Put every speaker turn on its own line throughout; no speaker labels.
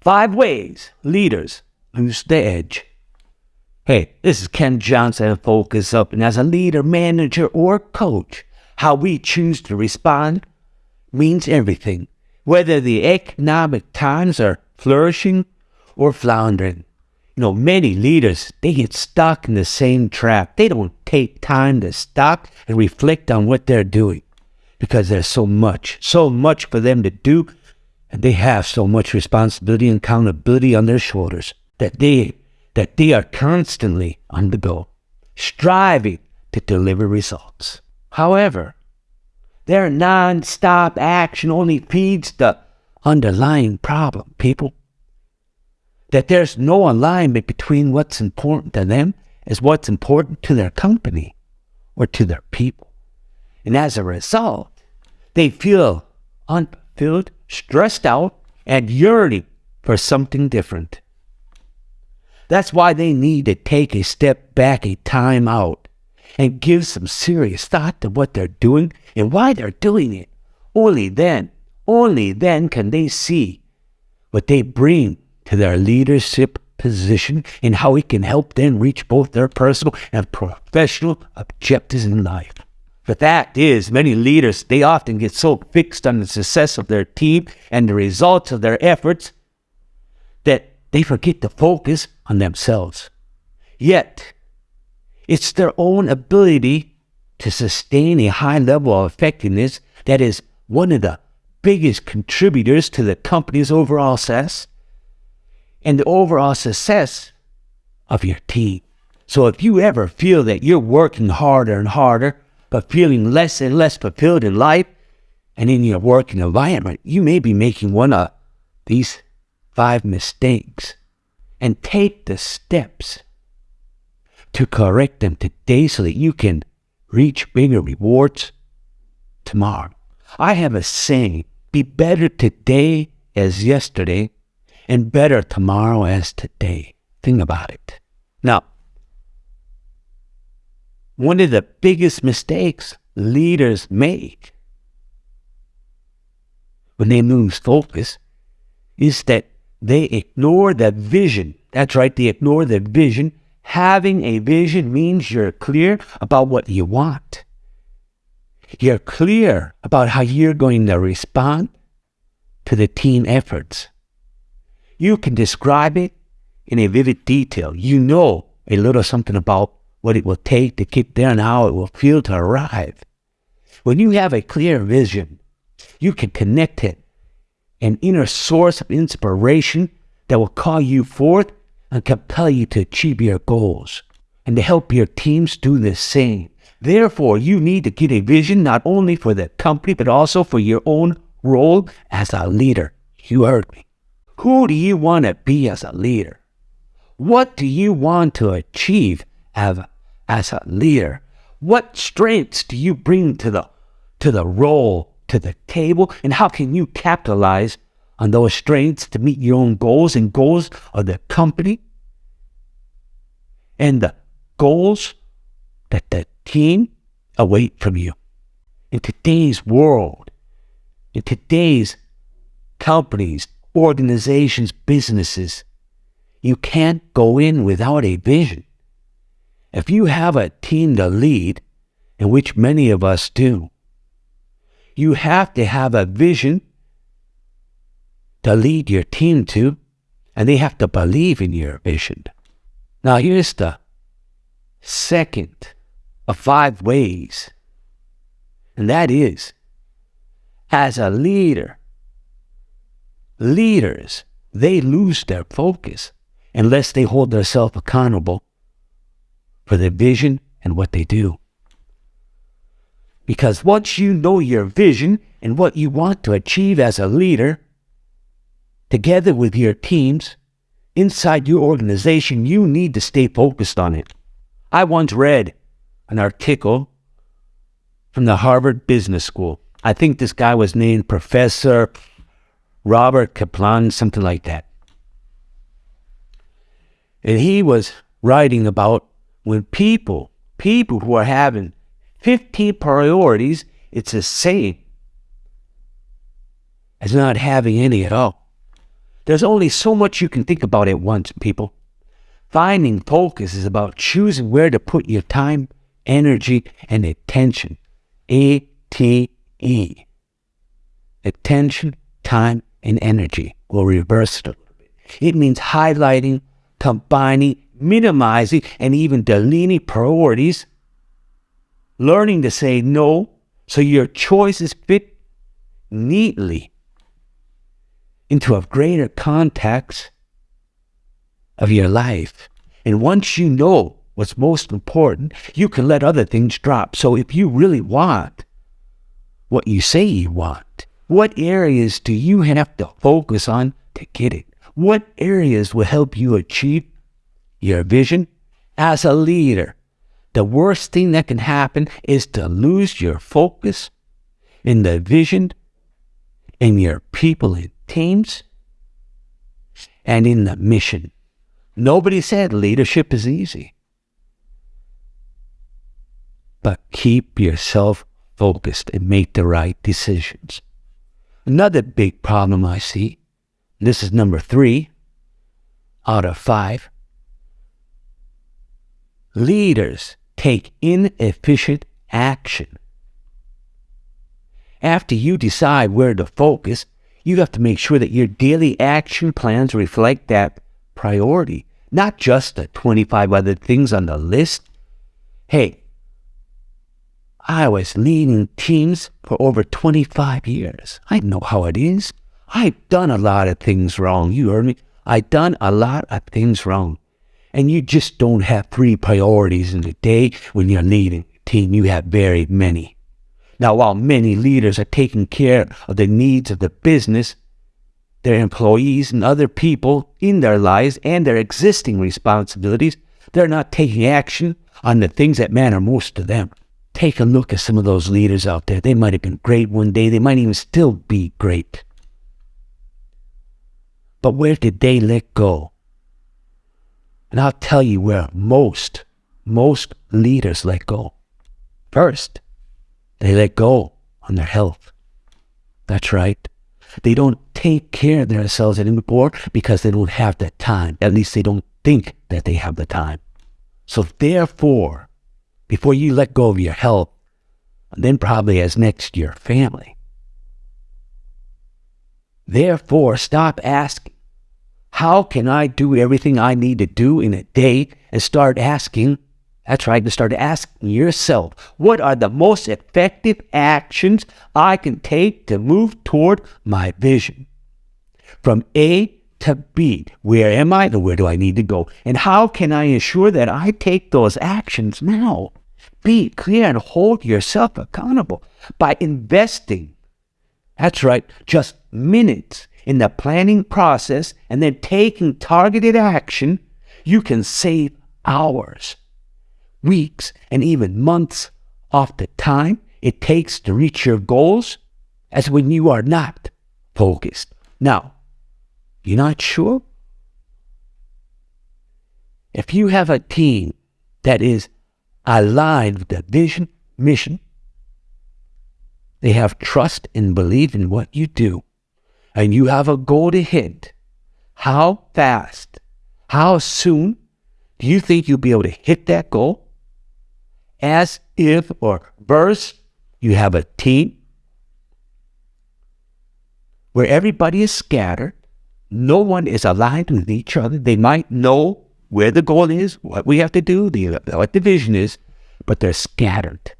Five ways leaders lose the edge. Hey, this is Ken Johnson of Focus Up, and as a leader, manager, or coach, how we choose to respond means everything, whether the economic times are flourishing or floundering. You know, many leaders, they get stuck in the same trap. They don't take time to stop and reflect on what they're doing because there's so much, so much for them to do, and they have so much responsibility and accountability on their shoulders that they that they are constantly on the go, striving to deliver results. However, their non-stop action only feeds the underlying problem, people. That there's no alignment between what's important to them as what's important to their company or to their people. And as a result, they feel unfulfilled, stressed out, and yearning for something different. That's why they need to take a step back, a time out, and give some serious thought to what they're doing and why they're doing it. Only then, only then can they see what they bring to their leadership position and how it can help them reach both their personal and professional objectives in life. The fact is, many leaders, they often get so fixed on the success of their team and the results of their efforts that they forget to focus on themselves. Yet, it's their own ability to sustain a high level of effectiveness that is one of the biggest contributors to the company's overall success and the overall success of your team. So if you ever feel that you're working harder and harder but feeling less and less fulfilled in life and in your working environment, you may be making one of these five mistakes and take the steps to correct them today so that you can reach bigger rewards tomorrow. I have a saying be better today as yesterday and better tomorrow as today. Think about it. Now, one of the biggest mistakes leaders make when they lose focus is that they ignore the vision. That's right, they ignore the vision. Having a vision means you're clear about what you want. You're clear about how you're going to respond to the team efforts. You can describe it in a vivid detail. You know a little something about what it will take to get there and how it will feel to arrive. When you have a clear vision, you can connect it, an inner source of inspiration that will call you forth and compel you to achieve your goals and to help your teams do the same. Therefore, you need to get a vision not only for the company, but also for your own role as a leader. You heard me. Who do you want to be as a leader? What do you want to achieve have as a leader? What strengths do you bring to the to the role, to the table, and how can you capitalize on those strengths to meet your own goals and goals of the company and the goals that the team await from you? In today's world, in today's companies, organizations, businesses, you can't go in without a vision. If you have a team to lead, in which many of us do, you have to have a vision to lead your team to, and they have to believe in your vision. Now, here's the second of five ways, and that is as a leader, leaders, they lose their focus unless they hold themselves accountable for their vision and what they do. Because once you know your vision and what you want to achieve as a leader, together with your teams, inside your organization, you need to stay focused on it. I once read an article from the Harvard Business School. I think this guy was named Professor Robert Kaplan, something like that. And he was writing about when people, people who are having 15 priorities, it's the same as not having any at all. There's only so much you can think about at once, people. Finding focus is about choosing where to put your time, energy, and attention. A T E. Attention, time, and energy. We'll reverse it a little bit. It means highlighting, combining, minimizing, and even deleting priorities. Learning to say no so your choices fit neatly into a greater context of your life. And once you know what's most important, you can let other things drop. So if you really want what you say you want, what areas do you have to focus on to get it? What areas will help you achieve your vision? As a leader, the worst thing that can happen is to lose your focus in the vision in your people and teams and in the mission. Nobody said leadership is easy. But keep yourself focused and make the right decisions. Another big problem I see, this is number three out of five, leaders take inefficient action. After you decide where to focus, you have to make sure that your daily action plans reflect that priority not just the 25 other things on the list. Hey, I was leading teams for over 25 years. I know how it is. I've done a lot of things wrong. You heard me? I've done a lot of things wrong. And you just don't have three priorities in the day when you're leading a team. You have very many. Now, while many leaders are taking care of the needs of the business, their employees and other people in their lives and their existing responsibilities, they're not taking action on the things that matter most to them. Take a look at some of those leaders out there. They might have been great one day, they might even still be great. But where did they let go? And I'll tell you where most, most leaders let go. First, they let go on their health. That's right. They don't take care of themselves anymore because they don't have the time. At least they don't think that they have the time. So therefore, before you let go of your health, and then probably as next your family, therefore stop asking, how can I do everything I need to do in a day and start asking, that's right, to start asking yourself, what are the most effective actions I can take to move toward my vision? From A to B, where am I and where do I need to go? And how can I ensure that I take those actions now? Be clear and hold yourself accountable by investing. That's right, just minutes in the planning process and then taking targeted action, you can save hours weeks, and even months off the time it takes to reach your goals as when you are not focused. Now, you're not sure? If you have a team that is aligned with the vision, mission, they have trust and belief in what you do, and you have a goal to hit, how fast, how soon do you think you'll be able to hit that goal? as if or verse you have a team where everybody is scattered, no one is aligned with each other. They might know where the goal is, what we have to do, the, what the vision is, but they're scattered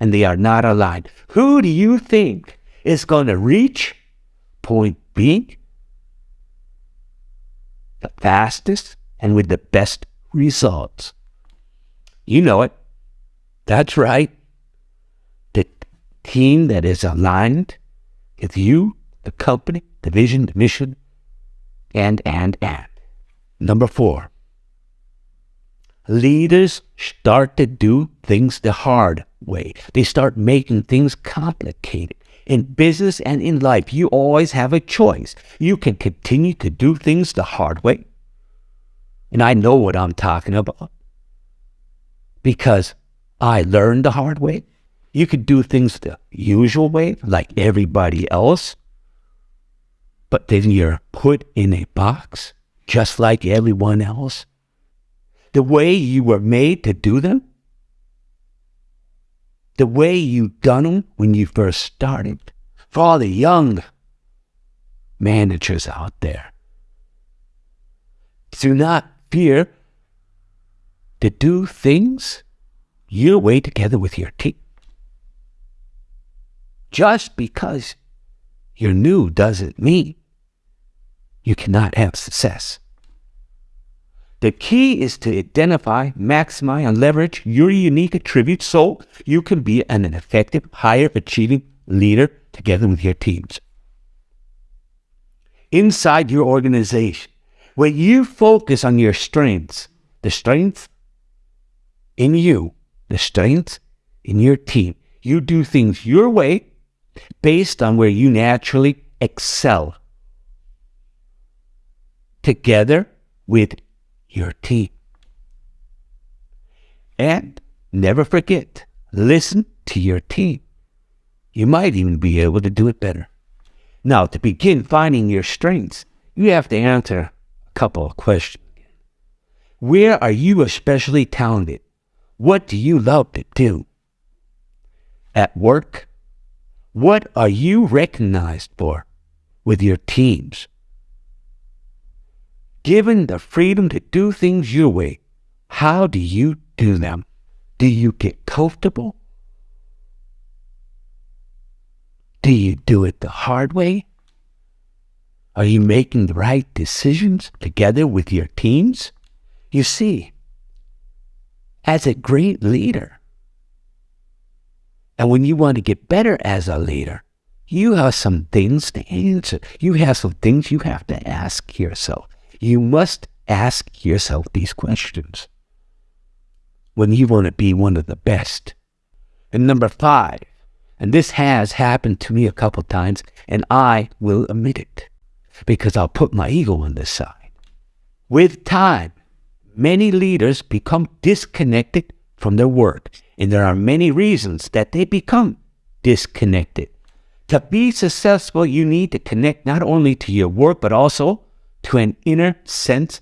and they are not aligned. Who do you think is going to reach point B the fastest and with the best results? You know it. That's right. The team that is aligned with you, the company, the vision, the mission, and, and, and. Number four, leaders start to do things the hard way. They start making things complicated. In business and in life, you always have a choice. You can continue to do things the hard way. And I know what I'm talking about because I learned the hard way. You could do things the usual way, like everybody else. but then you're put in a box just like everyone else? The way you were made to do them? The way you done them when you first started? For all the young managers out there, do not fear to do things your way together with your team. Just because you're new doesn't mean you cannot have success. The key is to identify, maximize, and leverage your unique attributes so you can be an effective, higher achieving leader together with your teams. Inside your organization, when you focus on your strengths, the strengths in you, the strengths in your team, you do things your way based on where you naturally excel together with your team. And never forget, listen to your team. You might even be able to do it better. Now, to begin finding your strengths, you have to answer a couple of questions. Where are you especially talented? What do you love to do? At work, what are you recognized for with your teams? Given the freedom to do things your way, how do you do them? Do you get comfortable? Do you do it the hard way? Are you making the right decisions together with your teams? You see, as a great leader, and when you want to get better as a leader, you have some things to answer. You have some things you have to ask yourself. You must ask yourself these questions when you want to be one of the best. And number five, and this has happened to me a couple times, and I will admit it because I'll put my ego on the side. With time, many leaders become disconnected from their work, and there are many reasons that they become disconnected. To be successful, you need to connect not only to your work, but also to an inner sense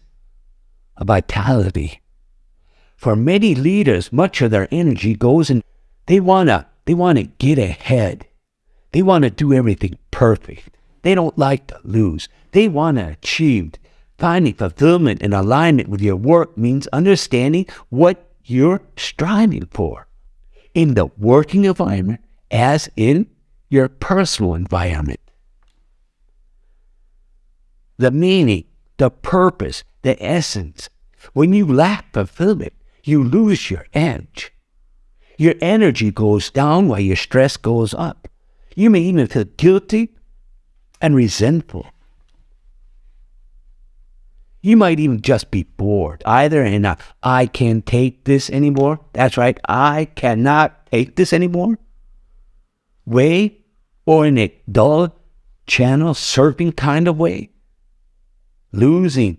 of vitality. For many leaders, much of their energy goes in, they want to they want to get ahead. They want to do everything perfect. They don't like to lose. They want to achieve. Finding fulfillment and alignment with your work means understanding what you're striving for in the working environment as in your personal environment. The meaning, the purpose, the essence. When you lack fulfillment, you lose your edge. Your energy goes down while your stress goes up. You may even feel guilty and resentful. You might even just be bored, either in a I can't take this anymore. That's right, I cannot take this anymore way, or in a dull channel surfing kind of way, losing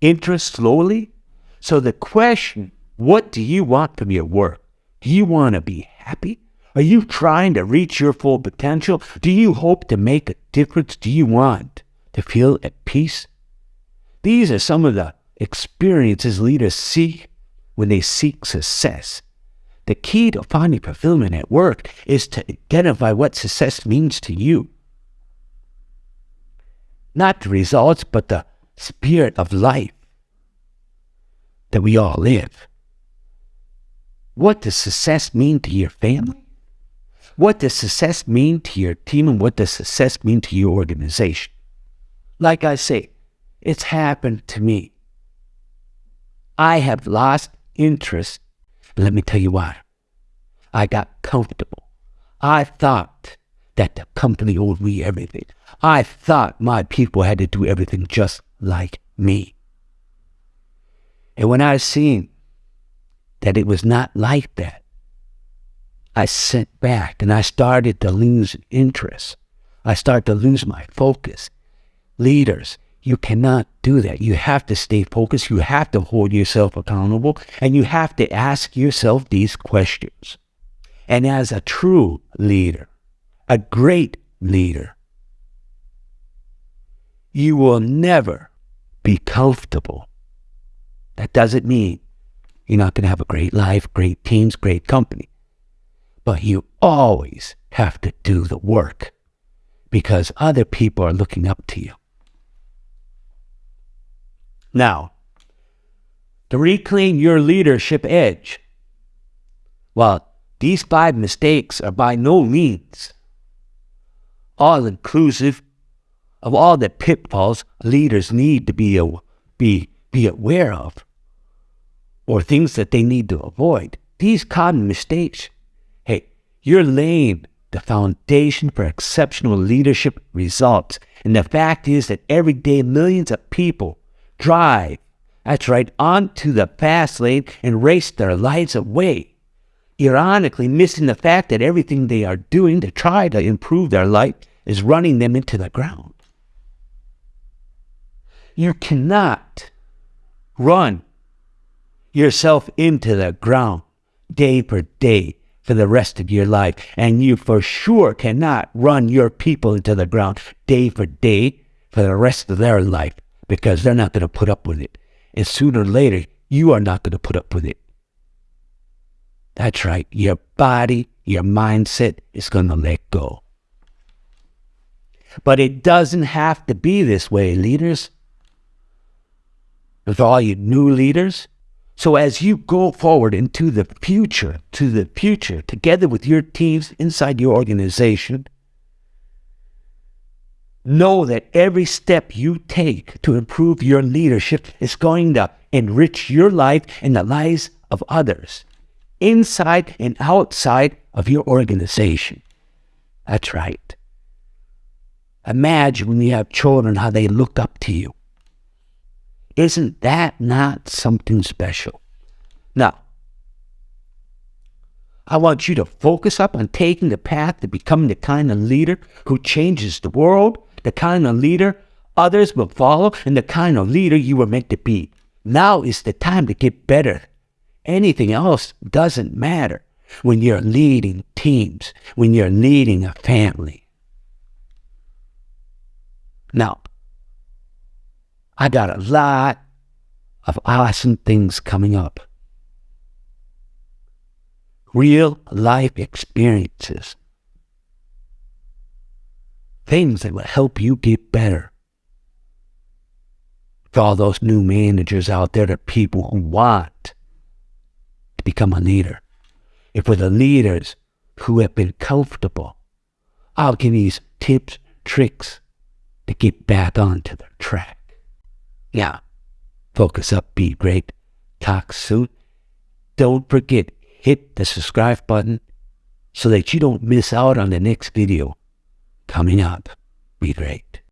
interest slowly. So the question, what do you want from your work? Do you want to be happy? Are you trying to reach your full potential? Do you hope to make a difference? Do you want to feel at peace? These are some of the experiences leaders seek when they seek success. The key to finding fulfillment at work is to identify what success means to you. Not the results, but the spirit of life that we all live. What does success mean to your family? What does success mean to your team and what does success mean to your organization? Like I say, it's happened to me. I have lost interest, let me tell you why. I got comfortable. I thought that the company owed me everything. I thought my people had to do everything just like me. And when I seen that it was not like that, I sent back and I started to lose interest. I started to lose my focus. Leaders, you cannot do that. You have to stay focused. You have to hold yourself accountable and you have to ask yourself these questions. And as a true leader, a great leader, you will never be comfortable. That doesn't mean you're not going to have a great life, great teams, great company. But you always have to do the work because other people are looking up to you. Now, to reclaim your leadership edge, well, these five mistakes are by no means all inclusive of all the pitfalls leaders need to be, be, be aware of or things that they need to avoid. These common mistakes, hey, you're laying the foundation for exceptional leadership results. And the fact is that every day millions of people drive, that's right, onto the fast lane and race their lives away. Ironically, missing the fact that everything they are doing to try to improve their life is running them into the ground. You cannot run yourself into the ground day for day for the rest of your life. And you for sure cannot run your people into the ground day for day for the rest of their life because they're not going to put up with it. And sooner or later, you are not going to put up with it. That's right. Your body, your mindset is going to let go. But it doesn't have to be this way, leaders. With all you new leaders, so as you go forward into the future, to the future, together with your teams inside your organization, know that every step you take to improve your leadership is going to enrich your life and the lives of others, inside and outside of your organization. That's right. Imagine when you have children how they look up to you. Isn't that not something special? Now, I want you to focus up on taking the path to becoming the kind of leader who changes the world, the kind of leader others will follow, and the kind of leader you were meant to be. Now is the time to get better. Anything else doesn't matter when you're leading teams, when you're leading a family. Now, I got a lot of awesome things coming up. Real life experiences. Things that will help you get better. For all those new managers out there, the people who want to become a leader. If for the leaders who have been comfortable, I'll give you some tips, tricks to get back onto the track. Yeah. Focus up, be great. Talk soon. Don't forget, hit the subscribe button so that you don't miss out on the next video coming up. Be great.